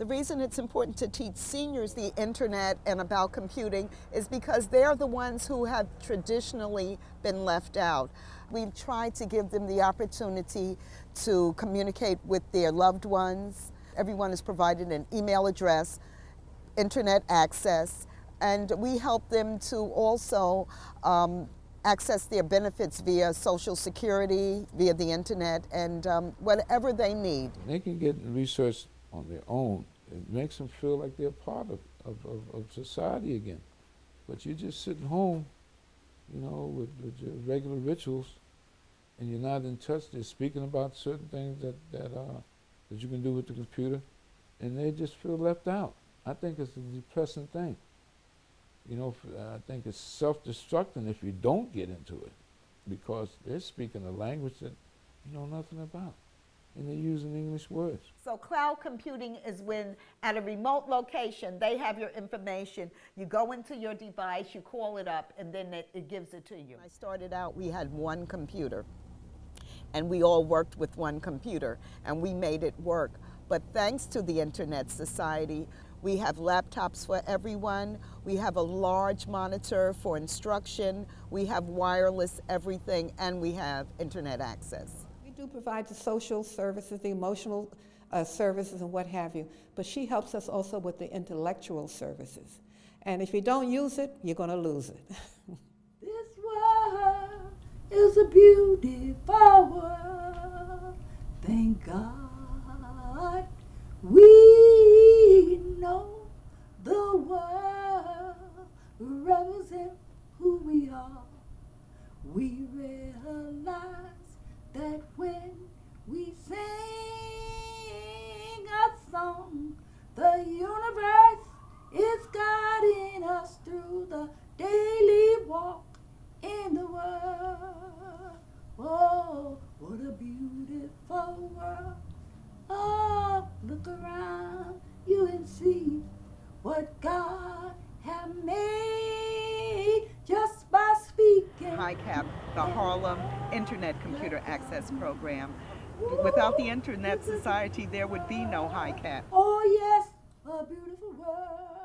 The reason it's important to teach seniors the internet and about computing is because they're the ones who have traditionally been left out. We've tried to give them the opportunity to communicate with their loved ones. Everyone is provided an email address, internet access, and we help them to also um, access their benefits via Social Security, via the internet, and um, whatever they need. They can get research on their own. It makes them feel like they're part of, of, of, of society again. But you're just sitting home, you know, with, with your regular rituals, and you're not in touch. They're speaking about certain things that, that, uh, that you can do with the computer, and they just feel left out. I think it's a depressing thing. You know, I think it's self-destructing if you don't get into it, because they're speaking a language that you know nothing about and they're using English words. So cloud computing is when at a remote location, they have your information. You go into your device, you call it up, and then it, it gives it to you. When I started out, we had one computer, and we all worked with one computer, and we made it work. But thanks to the Internet Society, we have laptops for everyone. We have a large monitor for instruction. We have wireless everything, and we have internet access We do provide the social services, the emotional uh, services, and what have you, but she helps us also with the intellectual services. And if you don't use it, you're going to lose it. this world is a beautiful world. Thank God we know the world represents who we are. We realize that when we sing a song, the universe is guiding us through the daily walk in the world. Oh, what a beautiful world. Oh, look around you and see what God HICAP, the Harlem Internet Computer Access Program. Without the Internet Society, there would be no HICAP. Oh yes, a beautiful world.